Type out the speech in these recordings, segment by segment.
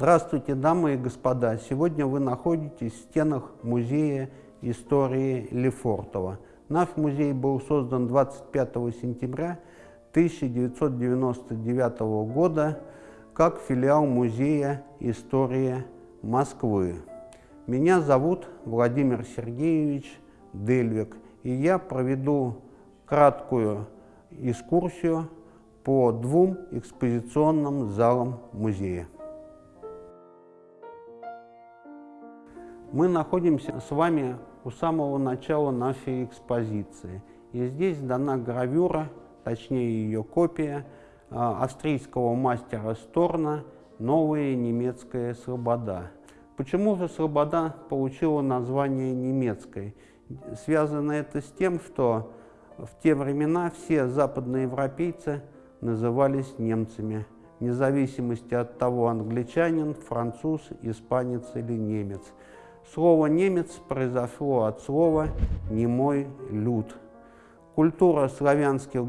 Здравствуйте, дамы и господа! Сегодня вы находитесь в стенах Музея истории Лефортово. Наш музей был создан 25 сентября 1999 года как филиал Музея истории Москвы. Меня зовут Владимир Сергеевич Дельвик, и я проведу краткую экскурсию по двум экспозиционным залам музея. Мы находимся с вами у самого начала нашей экспозиции. И здесь дана гравюра, точнее ее копия, а, австрийского мастера Сторна «Новая немецкая слобода». Почему же слобода получила название немецкой? Связано это с тем, что в те времена все западноевропейцы назывались немцами, вне зависимости от того, англичанин, француз, испанец или немец – Слово «немец» произошло от слова «немой люд». Культура славянских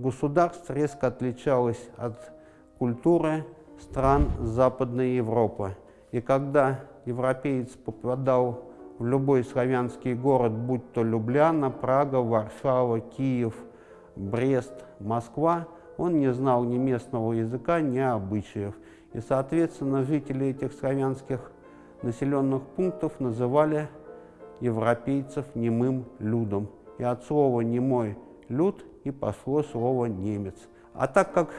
государств резко отличалась от культуры стран Западной Европы. И когда европеец попадал в любой славянский город, будь то Любляна, Прага, Варшава, Киев, Брест, Москва, он не знал ни местного языка, ни обычаев. И, соответственно, жители этих славянских населенных пунктов называли европейцев немым людом. И от слова «немой люд» и пошло слово «немец». А так как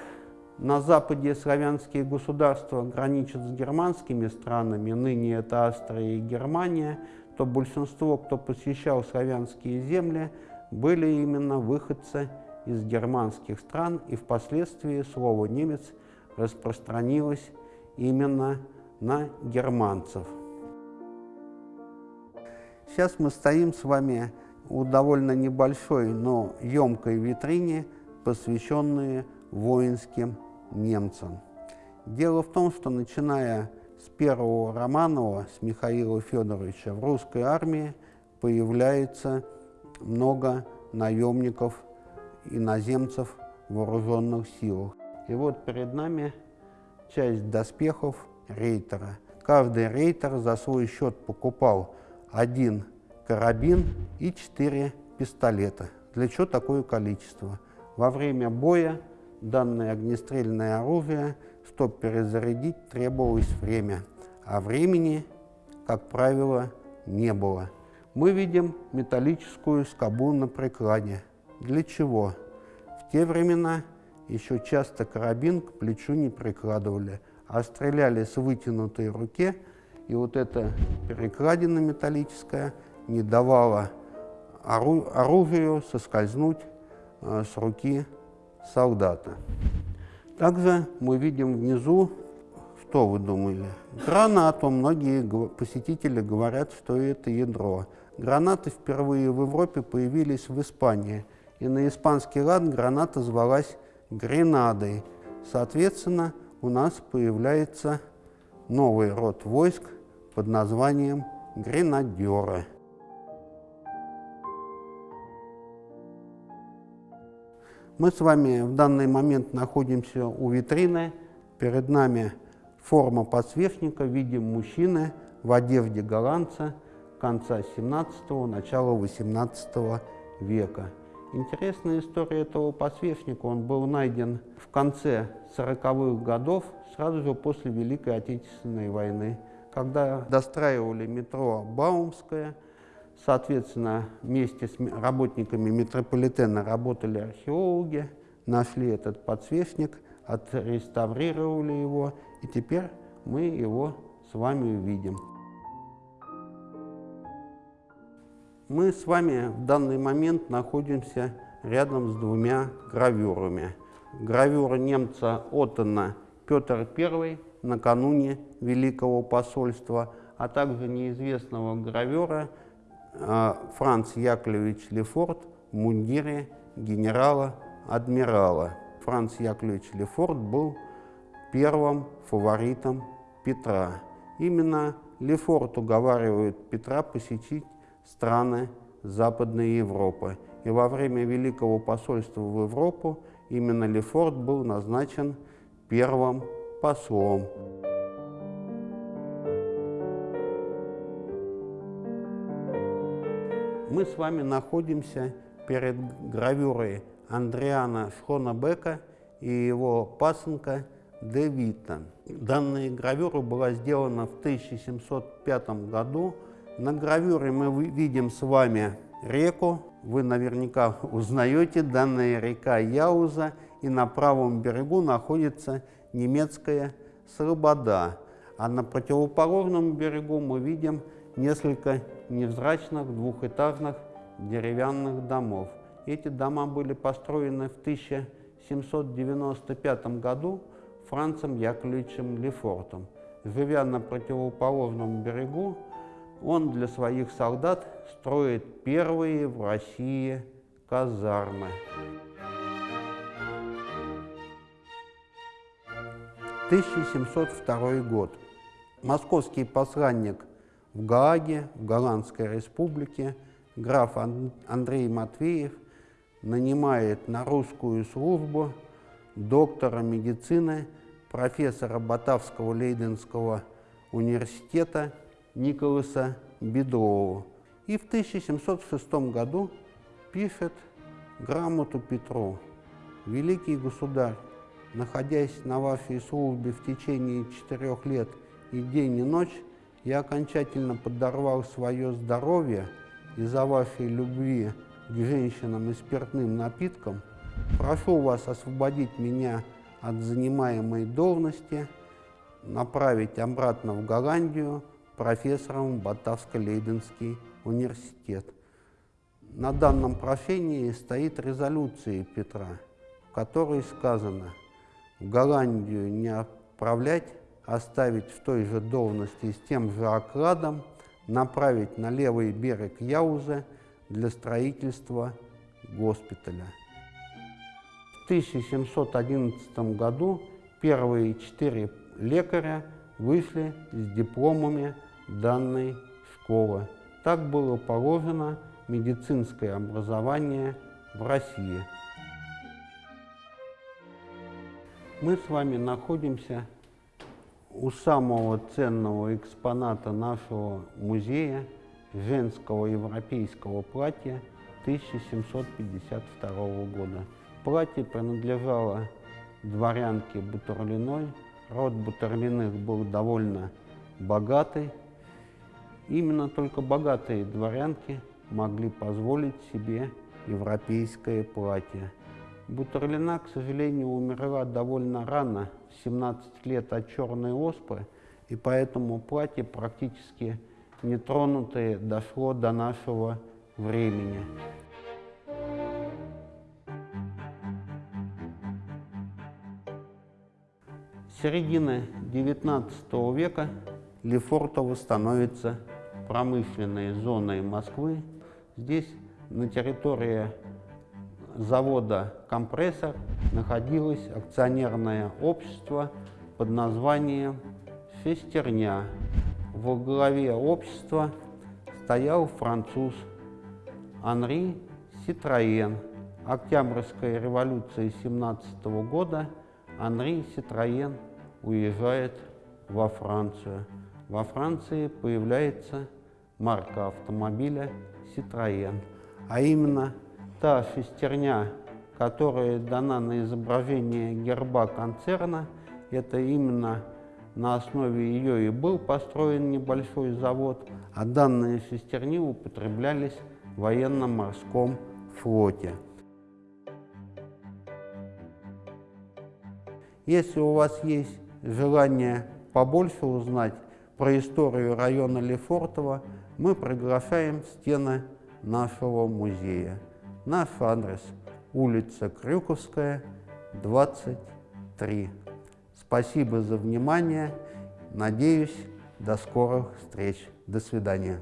на западе славянские государства граничат с германскими странами, ныне это Австрия и Германия, то большинство, кто посещал славянские земли, были именно выходцы из германских стран, и впоследствии слово «немец» распространилось именно на германцев. Сейчас мы стоим с вами у довольно небольшой, но емкой витрине, посвященной воинским немцам. Дело в том, что начиная с первого Романова, с Михаила Федоровича, в русской армии появляется много наемников, иноземцев в вооруженных силах. И вот перед нами часть доспехов рейтера. Каждый рейтер за свой счет покупал один карабин и четыре пистолета. Для чего такое количество? Во время боя данное огнестрельное оружие, чтобы перезарядить, требовалось время, а времени, как правило, не было. Мы видим металлическую скобу на прикладе. Для чего? В те времена еще часто карабин к плечу не прикладывали – а стреляли с вытянутой руке, и вот эта перекладина металлическая не давала ору оружию соскользнуть э, с руки солдата. Также мы видим внизу, что вы думали? Гранату. Многие посетители говорят, что это ядро. Гранаты впервые в Европе появились в Испании, и на испанский лад граната звалась гренадой. Соответственно, у нас появляется новый род войск под названием гренадеры. Мы с вами в данный момент находимся у витрины. Перед нами форма подсвечника в виде мужчины в одежде голландца конца 17-го, начала 18 века. Интересная история этого подсвечника. Он был найден в конце 40-х годов, сразу же после Великой Отечественной войны, когда достраивали метро Баумское. Соответственно, вместе с работниками метрополитена работали археологи, нашли этот подсвечник, отреставрировали его, и теперь мы его с вами увидим. Мы с вами в данный момент находимся рядом с двумя гравюрами. Гравюра немца Оттона Петр I накануне Великого посольства, а также неизвестного гравера а, Франц Яковлевич Лефорт в мундире генерала-адмирала. Франц Яковлевич Лефорт был первым фаворитом Петра. Именно Лефорт уговаривает Петра посетить страны Западной Европы. И во время Великого посольства в Европу именно Лефорт был назначен первым послом. Мы с вами находимся перед гравюрой Андриана Шхонебека и его пасынка Девита. Данная гравюра была сделана в 1705 году на гравюре мы видим с вами реку. Вы наверняка узнаете, данная река Яуза, и на правом берегу находится немецкая Слобода. А на противоположном берегу мы видим несколько невзрачных двухэтажных деревянных домов. Эти дома были построены в 1795 году Францем Яковлевичем Лефортом. Живя на противоположном берегу, он для своих солдат строит первые в России казармы. 1702 год. Московский посланник в Гааге, в Голландской республике, граф Андрей Матвеев нанимает на русскую службу доктора медицины, профессора Батавского Лейденского университета Николаса Бедрова. И в 1706 году пишет грамоту Петру. «Великий государь, находясь на вашей службе в течение четырех лет и день и ночь, я окончательно подорвал свое здоровье из-за вашей любви к женщинам и спиртным напиткам. Прошу вас освободить меня от занимаемой должности, направить обратно в Голландию профессором в Батавско-Лейденский университет. На данном прошении стоит резолюция Петра, в которой сказано – в Голландию не отправлять, оставить в той же должности с тем же окладом, направить на левый берег Яуза для строительства госпиталя. В 1711 году первые четыре лекаря вышли с дипломами данной школы. Так было положено медицинское образование в России. Мы с вами находимся у самого ценного экспоната нашего музея женского европейского платья 1752 года. Платье принадлежало дворянке Бутурлиной. Род Бутурлиных был довольно богатый. Именно только богатые дворянки могли позволить себе европейское платье. Бутерлина, к сожалению, умерла довольно рано, в 17 лет от черной оспы, и поэтому платье практически нетронутое дошло до нашего времени. С середины XIX века Лефортово становится промышленной зоной Москвы. Здесь на территории завода «Компрессор» находилось акционерное общество под названием «Шестерня». Во главе общества стоял француз Анри Ситроен. Октябрьская революция 17 года Анри Ситроен уезжает во Францию. Во Франции появляется марка автомобиля Citroën, а именно та шестерня, которая дана на изображение герба концерна, это именно на основе ее и был построен небольшой завод, а данные шестерни употреблялись в военно-морском флоте. Если у вас есть желание побольше узнать про историю района Лефортово, мы приглашаем стены нашего музея. Наш адрес – улица Крюковская, 23. Спасибо за внимание. Надеюсь, до скорых встреч. До свидания.